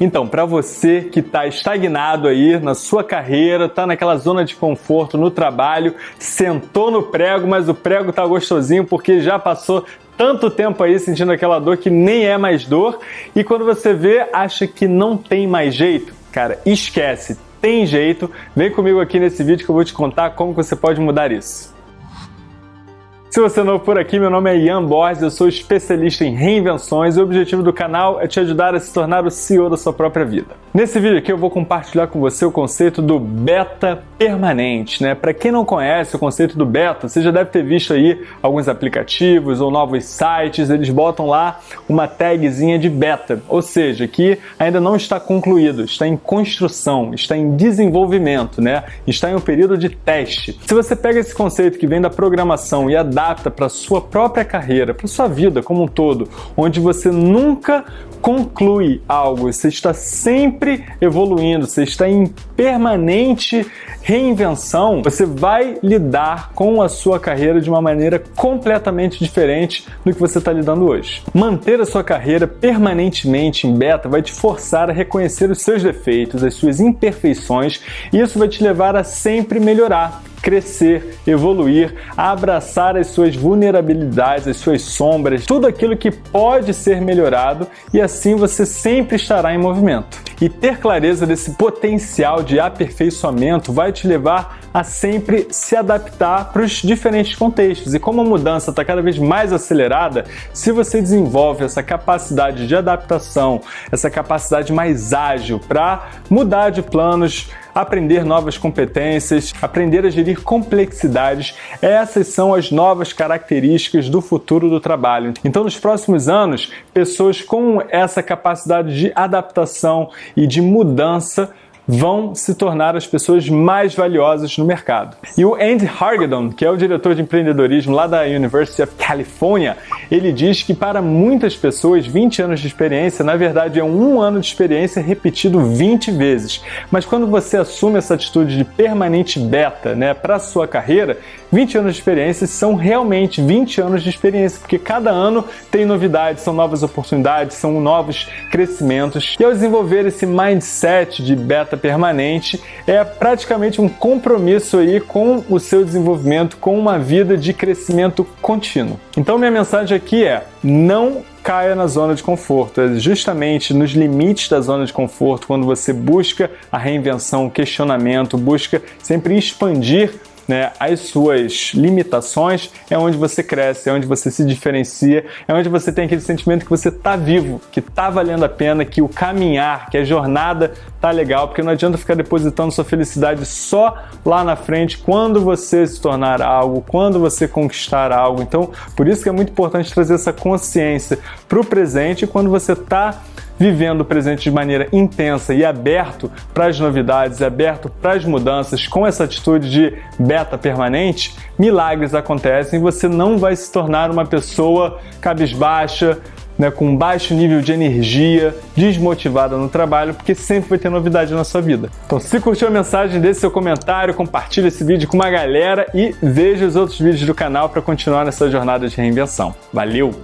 Então, para você que está estagnado aí na sua carreira, está naquela zona de conforto no trabalho, sentou no prego, mas o prego tá gostosinho porque já passou tanto tempo aí sentindo aquela dor que nem é mais dor, e quando você vê, acha que não tem mais jeito, cara, esquece, tem jeito. Vem comigo aqui nesse vídeo que eu vou te contar como você pode mudar isso. Se você é novo por aqui, meu nome é Ian Borges, eu sou especialista em reinvenções e o objetivo do canal é te ajudar a se tornar o CEO da sua própria vida. Nesse vídeo aqui eu vou compartilhar com você o conceito do beta permanente, né? Para quem não conhece o conceito do beta, você já deve ter visto aí alguns aplicativos ou novos sites, eles botam lá uma tagzinha de beta, ou seja, que ainda não está concluído, está em construção, está em desenvolvimento, né? Está em um período de teste. Se você pega esse conceito que vem da programação e adapta adapta para sua própria carreira, para sua vida como um todo, onde você nunca conclui algo, você está sempre evoluindo, você está em permanente reinvenção, você vai lidar com a sua carreira de uma maneira completamente diferente do que você está lidando hoje. Manter a sua carreira permanentemente em beta vai te forçar a reconhecer os seus defeitos, as suas imperfeições, e isso vai te levar a sempre melhorar crescer, evoluir, abraçar as suas vulnerabilidades, as suas sombras, tudo aquilo que pode ser melhorado e assim você sempre estará em movimento. E ter clareza desse potencial de aperfeiçoamento vai te levar a sempre se adaptar para os diferentes contextos. E como a mudança está cada vez mais acelerada, se você desenvolve essa capacidade de adaptação, essa capacidade mais ágil para mudar de planos, aprender novas competências, aprender a gerir complexidades, essas são as novas características do futuro do trabalho. Então, nos próximos anos, pessoas com essa capacidade de adaptação e de mudança vão se tornar as pessoas mais valiosas no mercado. E o Andy Hargadon, que é o diretor de empreendedorismo lá da University of California, ele diz que para muitas pessoas 20 anos de experiência na verdade é um ano de experiência repetido 20 vezes. Mas quando você assume essa atitude de permanente beta né, para a sua carreira, 20 anos de experiência são realmente 20 anos de experiência, porque cada ano tem novidades, são novas oportunidades, são novos crescimentos. E ao desenvolver esse mindset de beta permanente é praticamente um compromisso aí com o seu desenvolvimento, com uma vida de crescimento contínuo. Então minha mensagem aqui é: não caia na zona de conforto. É justamente nos limites da zona de conforto, quando você busca a reinvenção, o questionamento, busca sempre expandir né, as suas limitações, é onde você cresce, é onde você se diferencia, é onde você tem aquele sentimento que você está vivo, que está valendo a pena, que o caminhar, que a jornada tá legal, porque não adianta ficar depositando sua felicidade só lá na frente, quando você se tornar algo, quando você conquistar algo. Então, por isso que é muito importante trazer essa consciência para o presente quando você está vivendo o presente de maneira intensa e aberto para as novidades, aberto para as mudanças, com essa atitude de beta permanente, milagres acontecem e você não vai se tornar uma pessoa cabisbaixa, né, com baixo nível de energia, desmotivada no trabalho, porque sempre vai ter novidade na sua vida. Então, se curtiu a mensagem, deixe seu comentário, compartilhe esse vídeo com uma galera e veja os outros vídeos do canal para continuar nessa jornada de reinvenção. Valeu!